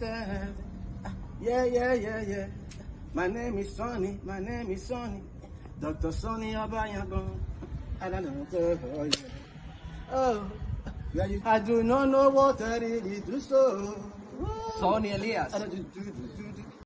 Yeah, yeah, yeah, yeah. My name is Sonny. My name is Sonny. Dr. Sonny Abayagon. I don't know. Oh, yeah. Oh, I do not know what I really do so. Sonny Elias.